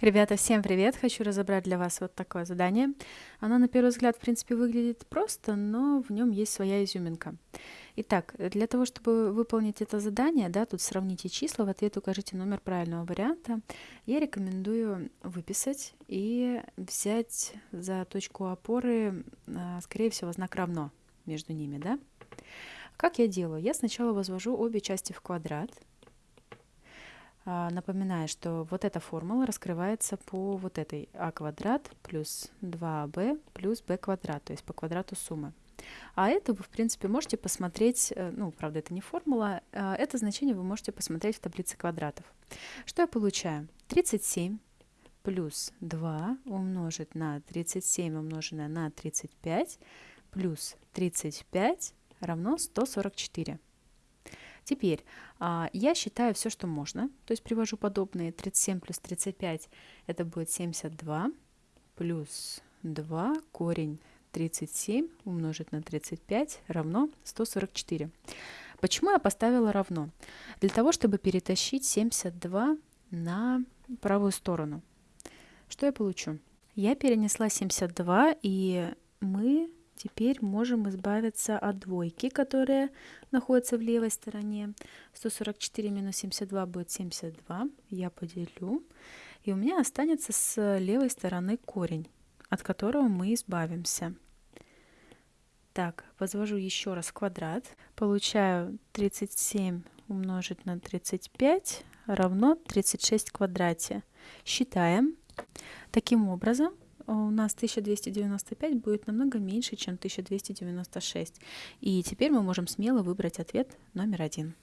Ребята, всем привет! Хочу разобрать для вас вот такое задание. Оно на первый взгляд, в принципе, выглядит просто, но в нем есть своя изюминка. Итак, для того, чтобы выполнить это задание, да, тут сравните числа, в ответ укажите номер правильного варианта, я рекомендую выписать и взять за точку опоры, а, скорее всего, знак равно между ними, да. Как я делаю? Я сначала возвожу обе части в квадрат, напоминаю, что вот эта формула раскрывается по вот этой а квадрат плюс 2b плюс b квадрат, то есть по квадрату суммы. А это вы, в принципе, можете посмотреть, э, ну, правда, это не формула, а это значение вы можете посмотреть в таблице квадратов. Что я получаю? 37 плюс 2 умножить на 37 умноженное на 35 плюс 35 равно 144. Теперь а, я считаю все, что можно, то есть привожу подобные 37 плюс 35, это будет 72, плюс 2 корень 37 умножить на 35 равно 144. Почему я поставила равно? Для того, чтобы перетащить 72 на правую сторону. Что я получу? Я перенесла 72, и мы Теперь можем избавиться от двойки, которая находится в левой стороне. 144 минус 72 будет 72. Я поделю. И у меня останется с левой стороны корень, от которого мы избавимся. Так, возвожу еще раз квадрат. Получаю 37 умножить на 35 равно 36 в квадрате. Считаем. Таким образом, у нас 1295 будет намного меньше, чем 1296. И теперь мы можем смело выбрать ответ номер один.